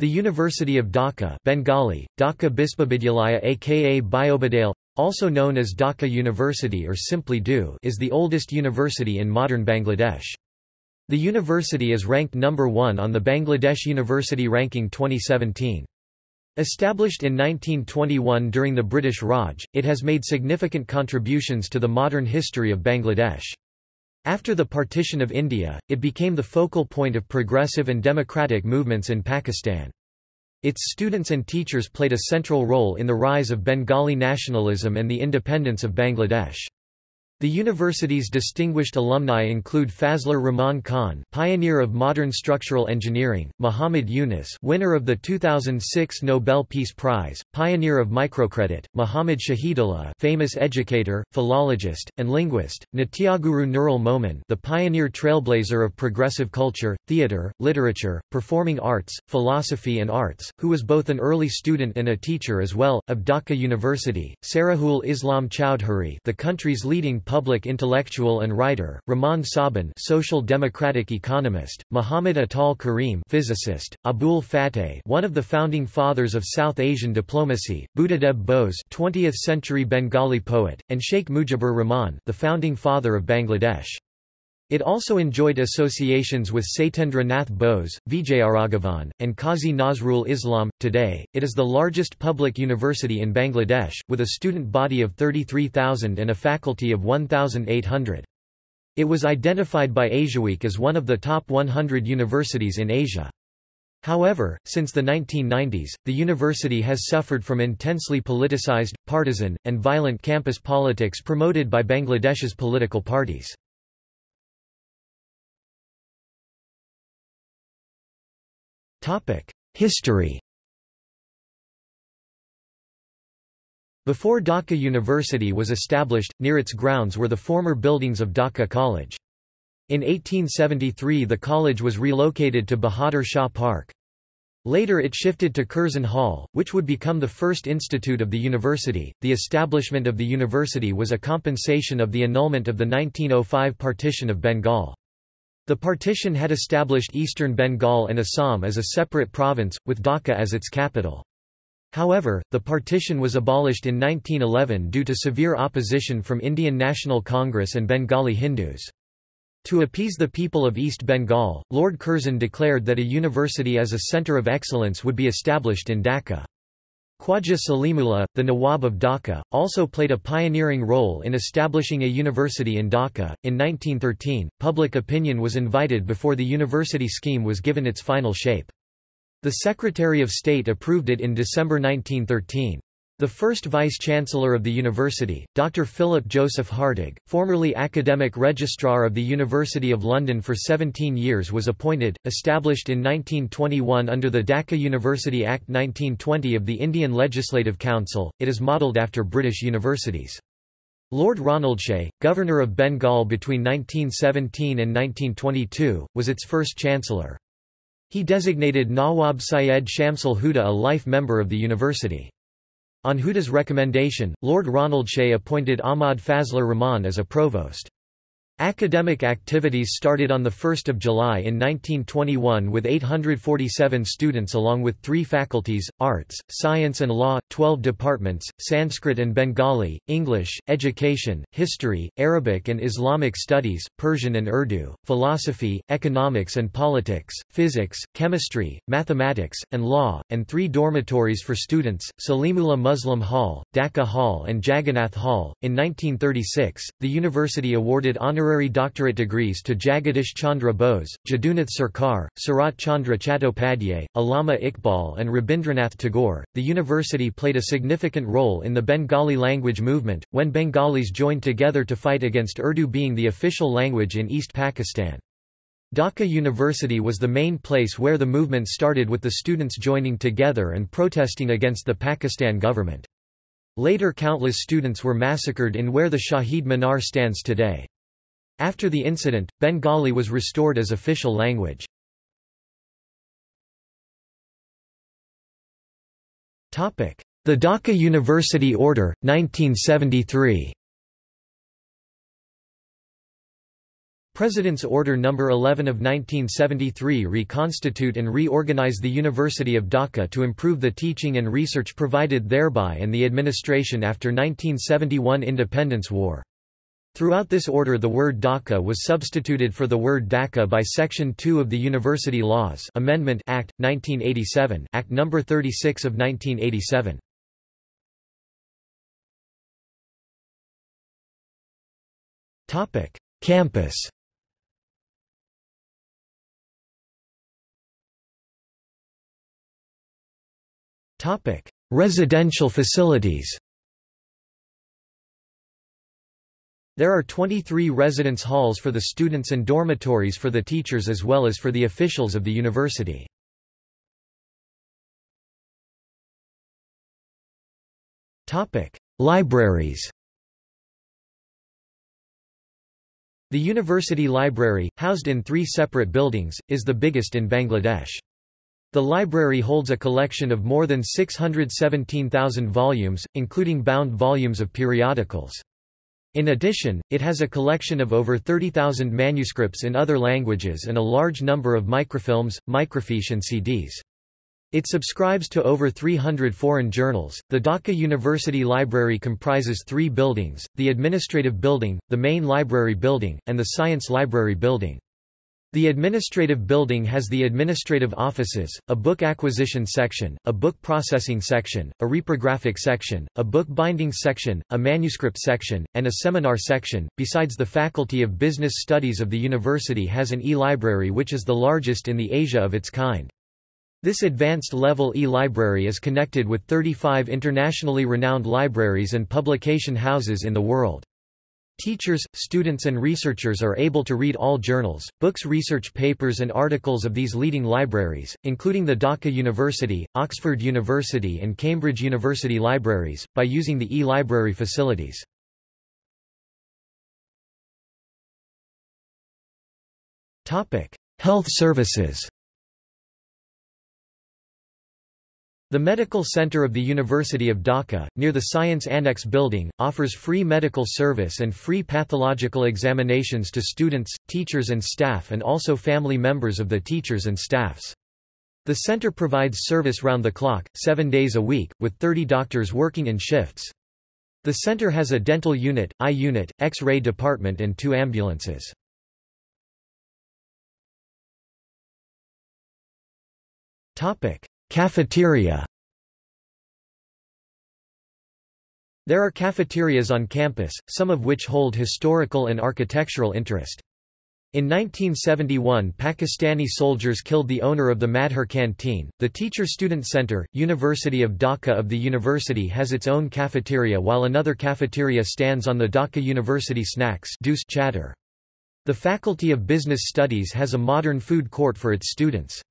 The University of Dhaka Bengali, Dhaka Bispavidyalaya aka Biobadale, also known as Dhaka University or simply DU is the oldest university in modern Bangladesh. The university is ranked number 1 on the Bangladesh University Ranking 2017. Established in 1921 during the British Raj, it has made significant contributions to the modern history of Bangladesh. After the partition of India, it became the focal point of progressive and democratic movements in Pakistan. Its students and teachers played a central role in the rise of Bengali nationalism and the independence of Bangladesh. The university's distinguished alumni include Fazlur Rahman Khan, pioneer of modern structural engineering; Muhammad Yunus, winner of the 2006 Nobel Peace Prize, pioneer of microcredit; Muhammad Shahidullah, famous educator, philologist, and linguist; Natyaguru Nurul Momin, the pioneer trailblazer of progressive culture, theater, literature, performing arts, philosophy and arts, who was both an early student and a teacher as well of Dhaka University; Sarihul Islam Chowdhury, the country's leading public intellectual and writer, Rahman Sobhan social democratic economist, Muhammad Ataul Karim physicist, Abul Fateh one of the founding fathers of South Asian diplomacy, Buddhadeb Bose 20th-century Bengali poet, and Sheikh Mujibur Rahman the founding father of Bangladesh. It also enjoyed associations with Satyendra Nath Bose, Vijayaraghavan, and Qazi Nazrul Islam. Today, it is the largest public university in Bangladesh, with a student body of 33,000 and a faculty of 1,800. It was identified by Asiaweek as one of the top 100 universities in Asia. However, since the 1990s, the university has suffered from intensely politicized, partisan, and violent campus politics promoted by Bangladesh's political parties. History Before Dhaka University was established, near its grounds were the former buildings of Dhaka College. In 1873 the college was relocated to Bahadur Shah Park. Later it shifted to Curzon Hall, which would become the first institute of the university. The establishment of the university was a compensation of the annulment of the 1905 partition of Bengal. The partition had established eastern Bengal and Assam as a separate province, with Dhaka as its capital. However, the partition was abolished in 1911 due to severe opposition from Indian National Congress and Bengali Hindus. To appease the people of East Bengal, Lord Curzon declared that a university as a centre of excellence would be established in Dhaka. Khwaja Salimullah, the Nawab of Dhaka, also played a pioneering role in establishing a university in Dhaka. In 1913, public opinion was invited before the university scheme was given its final shape. The Secretary of State approved it in December 1913. The first vice-chancellor of the university, Dr. Philip Joseph Hartog, formerly academic registrar of the University of London for 17 years was appointed, established in 1921 under the Dhaka University Act 1920 of the Indian Legislative Council, it is modelled after British universities. Lord Ronaldshay, Governor of Bengal between 1917 and 1922, was its first chancellor. He designated Nawab Syed Shamsul Huda a life member of the university. On Huda's recommendation, Lord Ronaldshay appointed Ahmad Fazlur Rahman as a provost. Academic activities started on 1 July in 1921 with 847 students along with three faculties, arts, science and law, 12 departments, Sanskrit and Bengali, English, education, history, Arabic and Islamic studies, Persian and Urdu, philosophy, economics and politics, physics, chemistry, mathematics, and law, and three dormitories for students, Salimullah Muslim Hall, Dhaka Hall and Jagannath Hall. In 1936, the university awarded honorary honorary doctorate degrees to Jagadish Chandra Bose, Jadunath Sarkar, Sarat Chandra Chattopadhyay, Allama Iqbal, and Rabindranath Tagore. The university played a significant role in the Bengali language movement, when Bengalis joined together to fight against Urdu being the official language in East Pakistan. Dhaka University was the main place where the movement started with the students joining together and protesting against the Pakistan government. Later countless students were massacred in where the Shahid Minar stands today. After the incident, Bengali was restored as official language. The Dhaka University Order, 1973 President's Order No. 11 of 1973 reconstitute and reorganize the University of Dhaka to improve the teaching and research provided thereby and the administration after 1971 Independence War. Throughout this order the word DACA was substituted for the word DACA by Section 2 of the University Laws Amendment Act, 1987 Act No. 36 of 1987. Campus Residential facilities There are 23 residence halls for the students and dormitories for the teachers as well as for the officials of the university. Libraries The University Library, housed in three separate buildings, is the biggest in Bangladesh. The library holds a collection of more than 617,000 volumes, including bound volumes of periodicals. In addition, it has a collection of over 30,000 manuscripts in other languages and a large number of microfilms, microfiche and CDs. It subscribes to over 300 foreign journals. The Dhaka University Library comprises three buildings the Administrative Building, the Main Library Building, and the Science Library Building. The administrative building has the administrative offices, a book acquisition section, a book processing section, a reprographic section, a book binding section, a manuscript section, and a seminar section. Besides the Faculty of Business Studies of the university has an e-library which is the largest in the Asia of its kind. This advanced level e-library is connected with 35 internationally renowned libraries and publication houses in the world. Teachers, students and researchers are able to read all journals, books research papers and articles of these leading libraries, including the Dhaka University, Oxford University and Cambridge University libraries, by using the e-library facilities. Health services The Medical Center of the University of Dhaka, near the Science Annex building, offers free medical service and free pathological examinations to students, teachers and staff and also family members of the teachers and staffs. The center provides service round the clock, seven days a week, with 30 doctors working in shifts. The center has a dental unit, eye unit, X-ray department and two ambulances. Cafeteria There are cafeterias on campus, some of which hold historical and architectural interest. In 1971 Pakistani soldiers killed the owner of the Madhur canteen. The Teacher Student Center, University of Dhaka of the university has its own cafeteria while another cafeteria stands on the Dhaka University Snacks chatter. The Faculty of Business Studies has a modern food court for its students.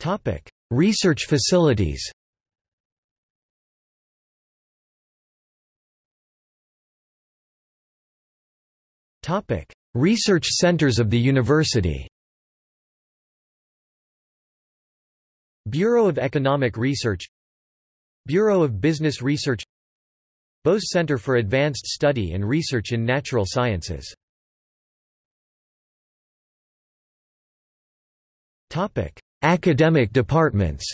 Topic: Research facilities. Topic: Research centers of the university. Bureau of Economic Research Bureau of Business Research Bose Center for Advanced Study and Research in Natural Sciences Topic: Academic departments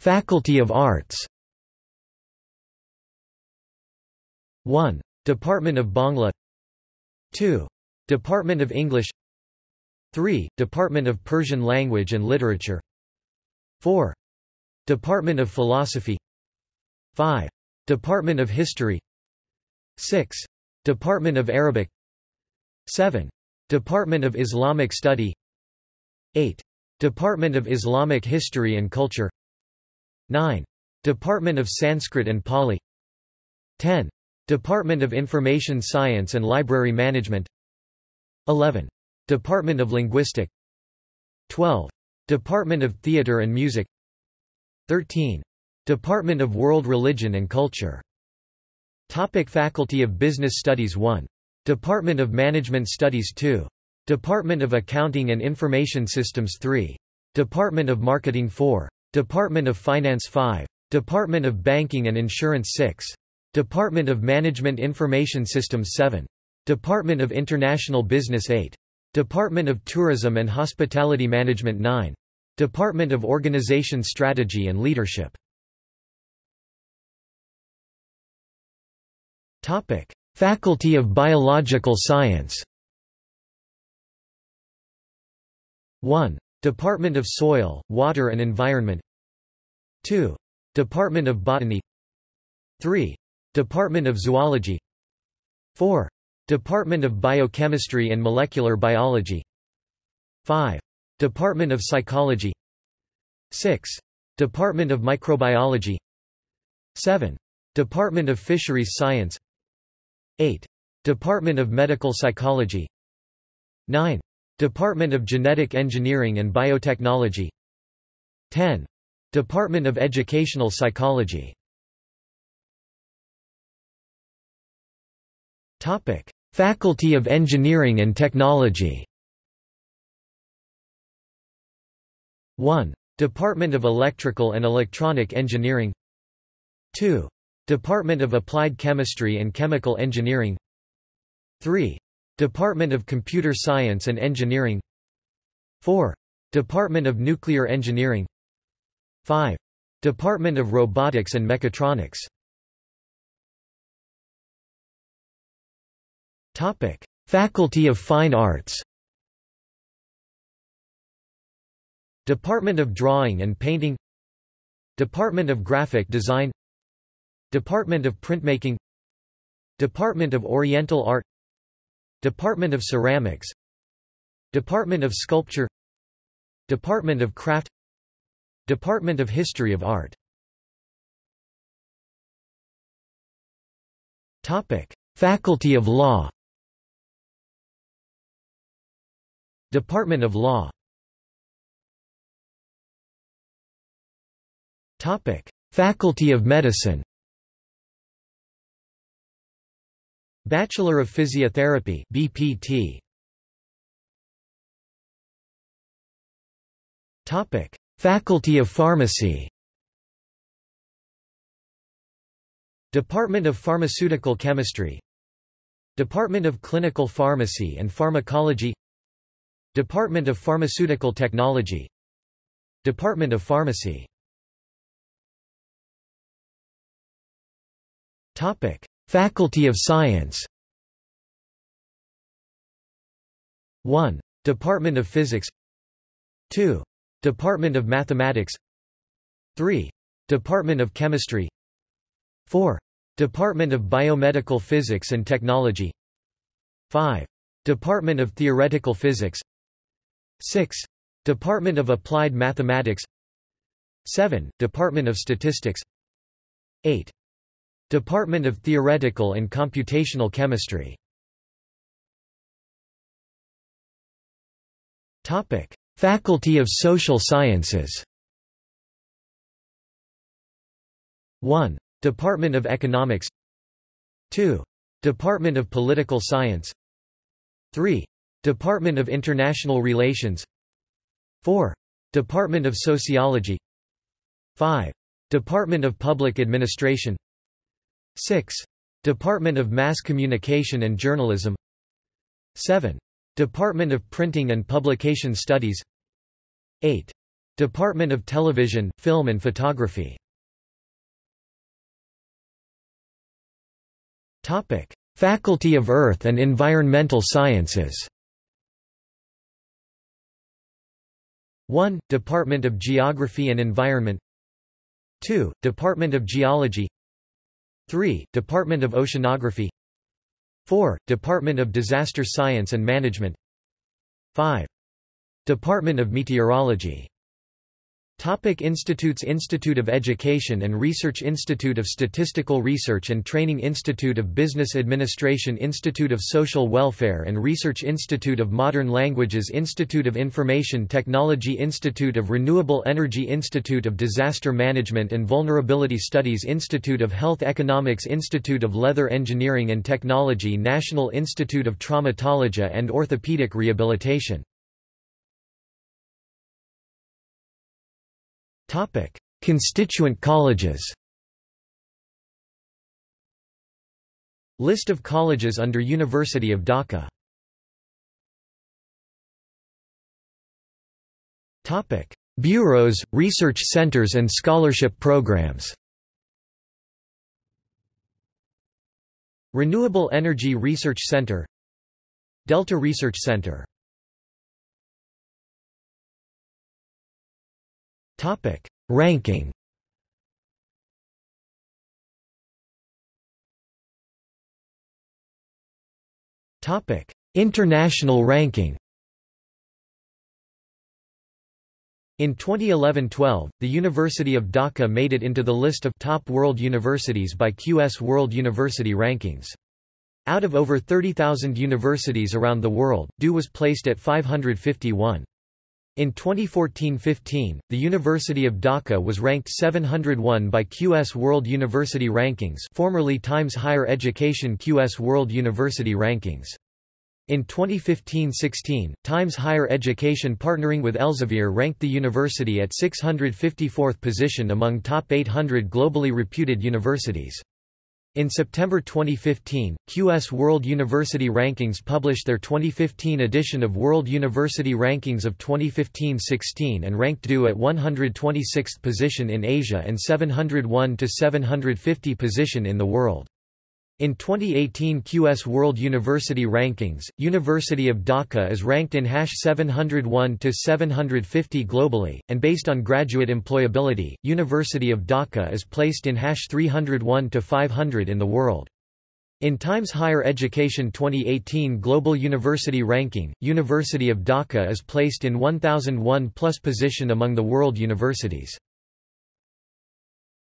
Faculty of Arts 1. Department of Bangla 2. Department of English 3. Department of Persian Language and Literature 4. Department of Philosophy 5. Department of History 6. Department of Arabic 7. Department of Islamic Study 8. Department of Islamic History and Culture 9. Department of Sanskrit and Pali 10. Department of Information Science and Library Management 11. Department of Linguistic 12. Department of Theatre and Music 13. Department of World Religion and Culture Topic Faculty of Business Studies 1. Department of Management Studies 2. Department of Accounting and Information Systems 3. Department of Marketing 4. Department of Finance 5. Department of Banking and Insurance 6. Department of Management Information Systems 7. Department of International Business 8. Department of Tourism and Hospitality Management 9. Department of Organization Strategy and Leadership Topic: Faculty of Biological Science. 1. Department of Soil, Water and Environment 2. Department of Botany 3. Department of Zoology 4. Department of Biochemistry and Molecular Biology 5. Department of Psychology 6. Department of Microbiology 7. Department of Fisheries Science 8. Department of Medical Psychology 9. Department of Genetic Engineering and Biotechnology 10. Department of Educational Psychology Topic: Faculty of Engineering and Technology 1. Department of Electrical and Electronic Engineering 2. Department of Applied Chemistry and Chemical Engineering. 3. Department of Computer Science and Engineering. 4. Department of Nuclear Engineering. 5. Department of Robotics and Mechatronics. Topic: Faculty of Fine Arts. Department of Drawing and Painting. Department of Graphic Design Department of Printmaking Department of Oriental Art Department of Ceramics Department of Sculpture Department of Craft Department of History of Art. Topic: Faculty of Law. Department of Law. Topic: Faculty of Medicine Bachelor of Physiotherapy BPT Topic. Faculty of Pharmacy. Department of Pharmaceutical Chemistry. Department of Clinical Pharmacy and Pharmacology. Department of Pharmaceutical Technology. Department of Pharmacy. Topic Faculty of Science 1. Department of Physics 2. Department of Mathematics 3. Department of Chemistry 4. Department of Biomedical Physics and Technology 5. Department of Theoretical Physics 6. Department of Applied Mathematics 7. Department of Statistics 8. Department of Theoretical and Computational Chemistry Topic: Faculty of Social Sciences 1. Department of Economics 2. Department of Political Science 3. Department of International Relations 4. Department of Sociology 5. Department of Public Administration 6. Department of Mass Communication and Journalism 7. Department of Printing and Publication Studies 8. Department of Television, Film and Photography Topic. Faculty of Earth and Environmental Sciences 1. Department of Geography and Environment 2. Department of Geology 3. Department of Oceanography 4. Department of Disaster Science and Management 5. Department of Meteorology Topic Institutes Institute of Education and Research Institute of Statistical Research and Training Institute of Business Administration Institute of Social Welfare and Research Institute of Modern Languages Institute of Information Technology Institute of Renewable Energy Institute of Disaster Management and Vulnerability Studies Institute of Health Economics Institute of Leather Engineering and Technology National Institute of Traumatology and Orthopedic Rehabilitation Topic: Constituent colleges. List of colleges under University of Dhaka. Topic: Bureaus, research centers and scholarship programs. Renewable Energy Research Center Delta Research Center Topic: Ranking. Topic: International ranking. In 2011-12, the University of Dhaka made it into the list of top world universities by QS World University Rankings. Out of over 30,000 universities around the world, DU was placed at 551. In 2014-15, the University of Dhaka was ranked 701 by QS World University Rankings formerly Times Higher Education QS World University Rankings. In 2015-16, Times Higher Education partnering with Elsevier ranked the university at 654th position among top 800 globally reputed universities. In September 2015, QS World University Rankings published their 2015 edition of World University Rankings of 2015-16 and ranked DU at 126th position in Asia and 701 to 750 position in the world. In 2018 QS World University Rankings, University of Dhaka is ranked in hash 701 to 750 globally, and based on graduate employability, University of Dhaka is placed in hash 301 to 500 in the world. In Times Higher Education 2018 Global University Ranking, University of Dhaka is placed in 1001 plus position among the world universities.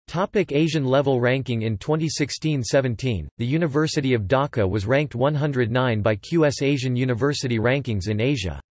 Topic Asian level ranking In 2016-17, the University of Dhaka was ranked 109 by QS Asian University Rankings in Asia.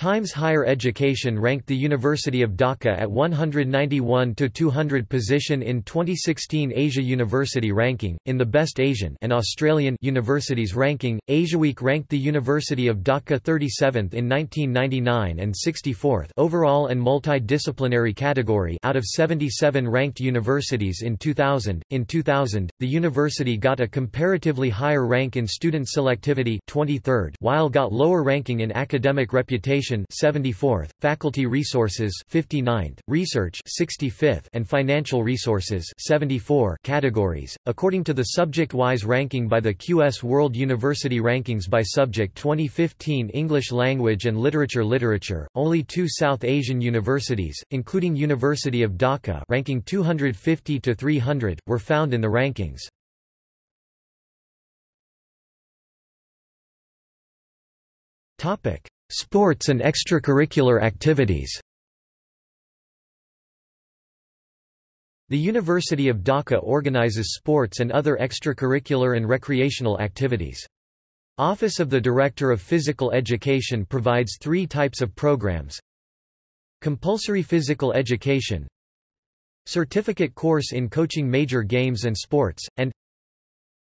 Times Higher Education ranked the University of Dhaka at 191 to 200 position in 2016 Asia University Ranking. In the Best Asian and Australian Universities Ranking, AsiaWeek ranked the University of Dhaka 37th in 1999 and 64th overall and multidisciplinary category out of 77 ranked universities in 2000. In 2000, the university got a comparatively higher rank in student selectivity 23rd, while got lower ranking in academic reputation Education 74th, Faculty Resources 59th, Research 65th and Financial Resources 74 categories. According to the subject-wise ranking by the QS World University Rankings by Subject 2015 English Language and Literature Literature, only two South Asian universities, including University of Dhaka ranking 250 to 300, were found in the rankings. Topic: Sports and extracurricular activities The University of Dhaka organizes sports and other extracurricular and recreational activities. Office of the Director of Physical Education provides three types of programs. Compulsory Physical Education Certificate course in coaching major games and sports, and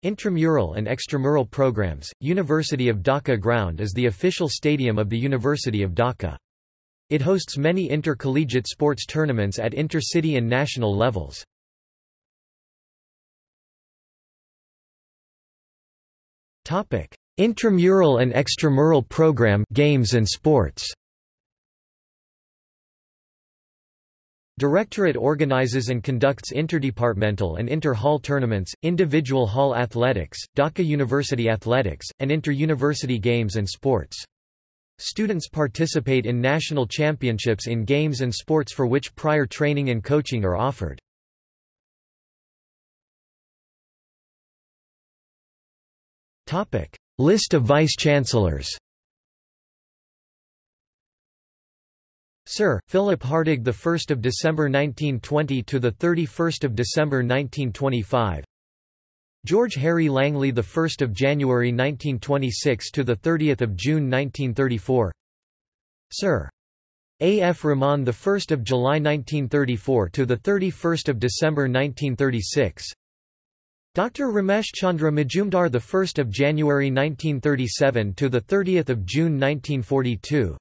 Intramural and extramural programs, University of Dhaka Ground is the official stadium of the University of Dhaka. It hosts many intercollegiate sports tournaments at intercity and national levels. Intramural and extramural program games and sports Directorate organizes and conducts interdepartmental and inter-hall tournaments, individual hall athletics, Dhaka University athletics, and inter-university games and sports. Students participate in national championships in games and sports for which prior training and coaching are offered. List of vice-chancellors Sir Philip Hartog, the 1st of December 1920 to the 31st of December 1925. George Harry Langley, the 1st of January 1926 to the 30th of June 1934. Sir A. F. Rahman, the 1st of July 1934 to the 31st of December 1936. Dr. Ramesh Chandra Majumdar, the 1st of January 1937 to the 30th of June 1942.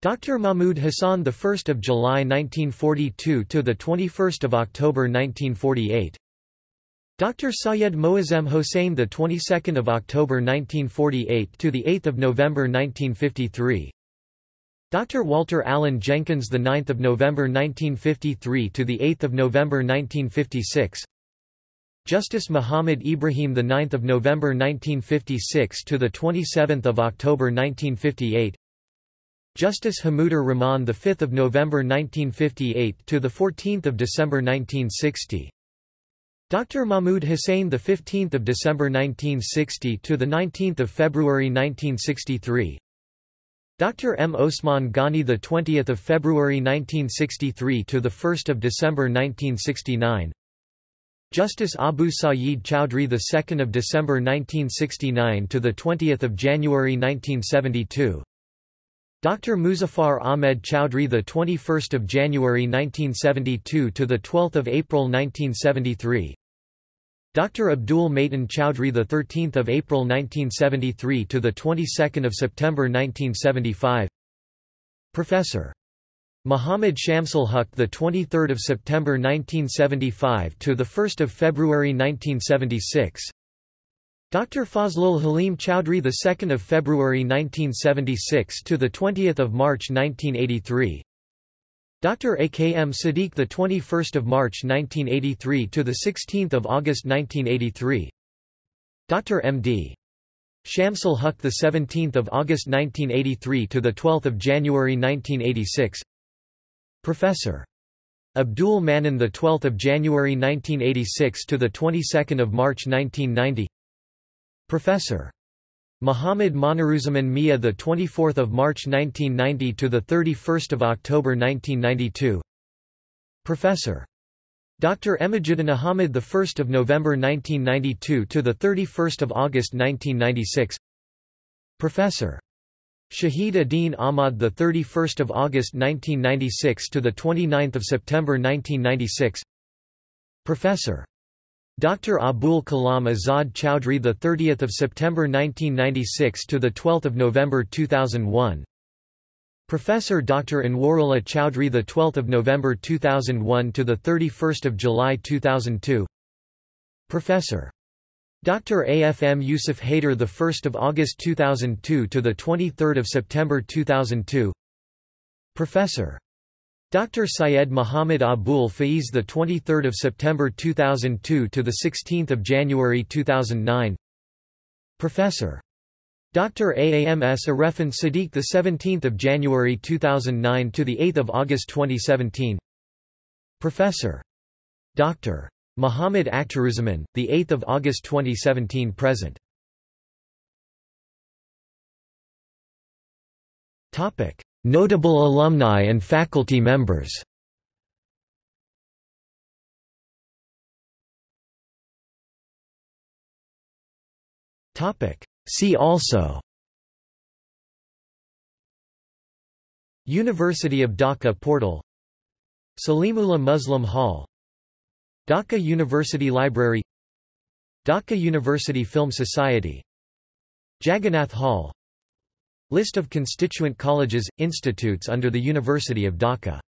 Dr. Mahmud Hassan the 1st of July 1942 to the 21st of October 1948 Dr. Sayed Moazzem Hossein the 22nd of October 1948 to the 8th of November 1953 Dr. Walter Allen Jenkins the 9th of November 1953 to the 8th of November 1956 Justice Muhammad Ibrahim the 9th of November 1956 to the 27th of October 1958 Justice Hamudur Rahman the 5th of November 1958 to the 14th of December 1960 Dr. Mahmud Hussain the 15th of December 1960 to the 19th of February 1963 Dr. M. Osman Ghani the 20th of February 1963 to the 1st of December 1969 Justice Abu Sayeed Chowdhury the 2nd of December 1969 to the 20th of January 1972 Dr. Muzaffar Ahmed Chowdhury the 21st of January 1972 to the 12th of April 1973 Dr. Abdul Matin Chowdhury the 13th of April 1973 to the 22nd of September 1975 Professor Muhammad Shamsul Huq the 23rd of September 1975 to the 1st of February 1976 Dr. Fazlul Halim Chowdhury the 2nd of February 1976 to the 20th of March 1983 Dr. AKM Sadiq the 21st of March 1983 to the 16th of August 1983 Dr. MD Shamsul Huq the 17th of August 1983 to the 12th of January 1986 Professor Abdul Manan the 12th of January 1986 to the 22nd of March 1990 Professor Muhammad Moniruzzaman Mia the 24th of March 1990 to the 31st of October 1992 Professor Dr. Emajuddin Ahmad the 1st of November 1992 to the 31st of August 1996 Professor Shahid Adin Ahmad the 31st of August 1996 to the 29th of September 1996 Professor Dr. Abul Kalam Azad Chowdhury the 30th of September 1996 to the 12th of November 2001 Professor Dr. Anwarullah Chowdhury the 12th of November 2001 to the 31st of July 2002 Professor Dr. AFM Yusuf Haider the 1st of August 2002 to the 23rd of September 2002 Professor Dr. Syed Muhammad Abul Faiz the 23rd of September 2002 to the 16th of January 2009 Professor Dr. AAMS Arefin Sadiq the 17th of January 2009 to the 8th of August 2017 Professor Dr. Muhammad Akhtaruzaman the 8th of August 2017 present Topic Notable alumni and faculty members. See also. University of Dhaka portal. Salimullah Muslim Hall. Dhaka University Library. Dhaka University Film Society. Jagannath Hall List of constituent colleges, institutes under the University of Dhaka